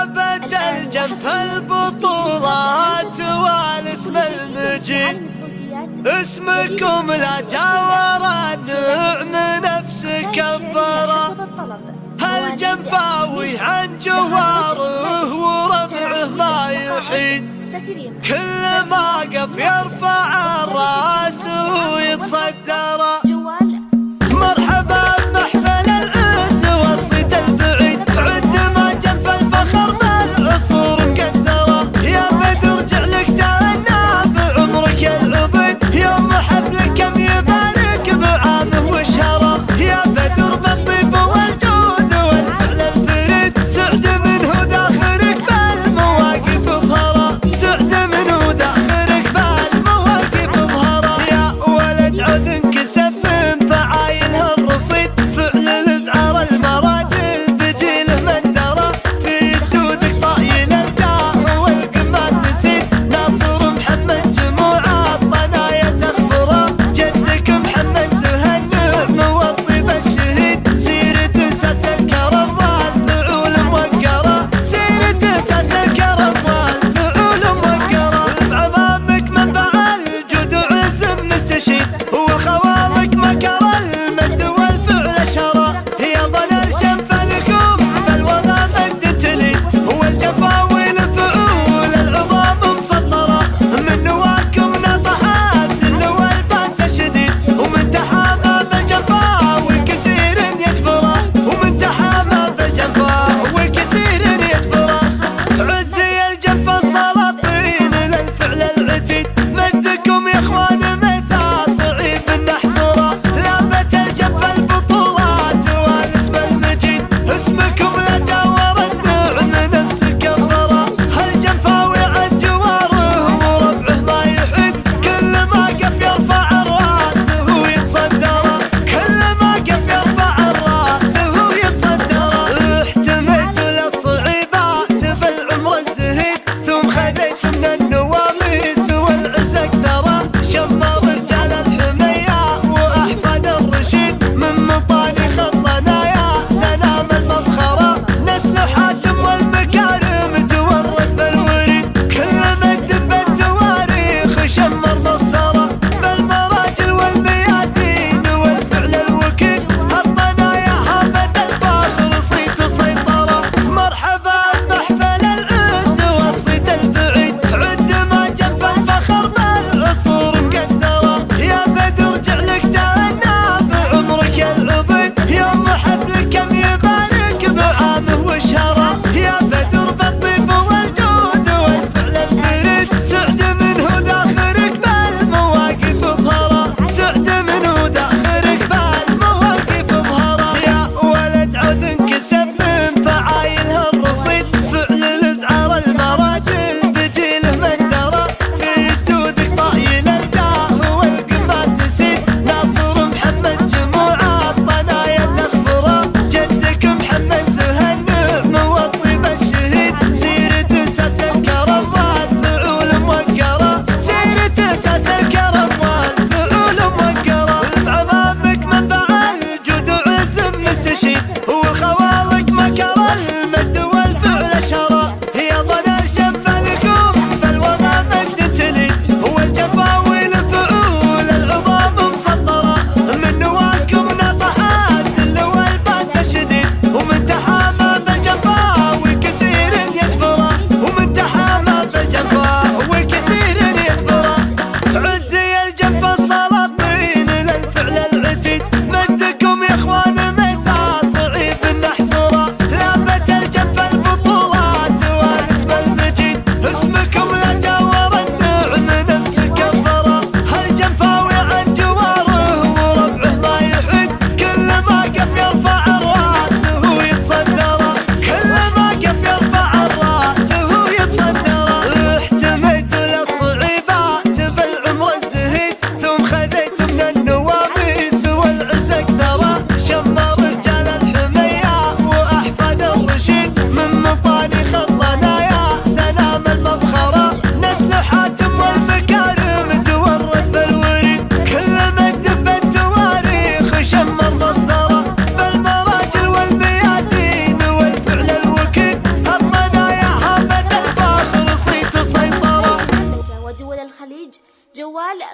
مرحبة الجنف البطولات والاسم المجيد. اسمكم لا جاور النعم نفسك كبرة هالجنفاوي عن جواره ورفعه ما يحيد. كل ما قف يرفع الراس ويتصدره